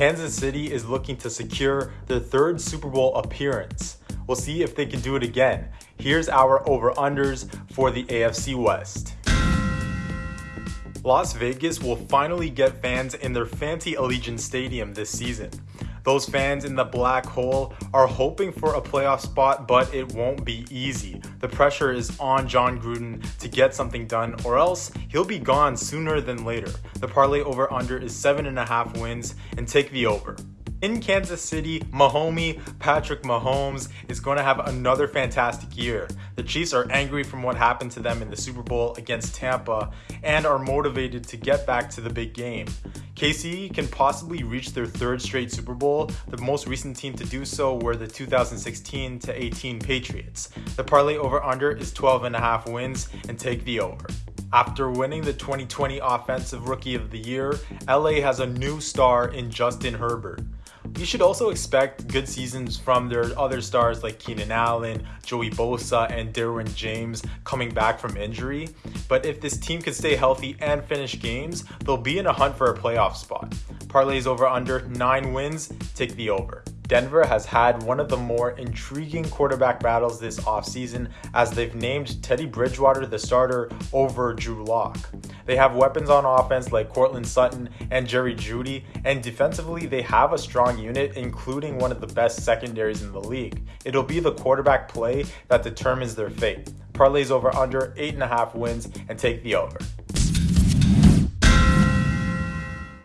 Kansas City is looking to secure their third Super Bowl appearance. We'll see if they can do it again. Here's our over unders for the AFC West. Las Vegas will finally get fans in their fancy Allegiant Stadium this season. Those fans in the black hole are hoping for a playoff spot, but it won't be easy. The pressure is on Jon Gruden to get something done, or else he'll be gone sooner than later. The parlay over under is seven and a half wins, and take the over. In Kansas City, Mahomie Patrick Mahomes is going to have another fantastic year. The Chiefs are angry from what happened to them in the Super Bowl against Tampa and are motivated to get back to the big game. KC can possibly reach their third straight Super Bowl. The most recent team to do so were the 2016 to 18 Patriots. The parlay over under is 12 and a half wins and take the over. After winning the 2020 Offensive Rookie of the Year, LA has a new star in Justin Herbert. You should also expect good seasons from their other stars like Keenan Allen, Joey Bosa, and Derwin James coming back from injury. But if this team can stay healthy and finish games, they'll be in a hunt for a playoff spot. Parlays over under 9 wins, take the over. Denver has had one of the more intriguing quarterback battles this offseason as they've named Teddy Bridgewater the starter over Drew Lock. They have weapons on offense like Courtland Sutton and Jerry Jeudy, and defensively they have a strong unit, including one of the best secondaries in the league. It'll be the quarterback play that determines their fate. Parlays over under 8.5 wins and take the over.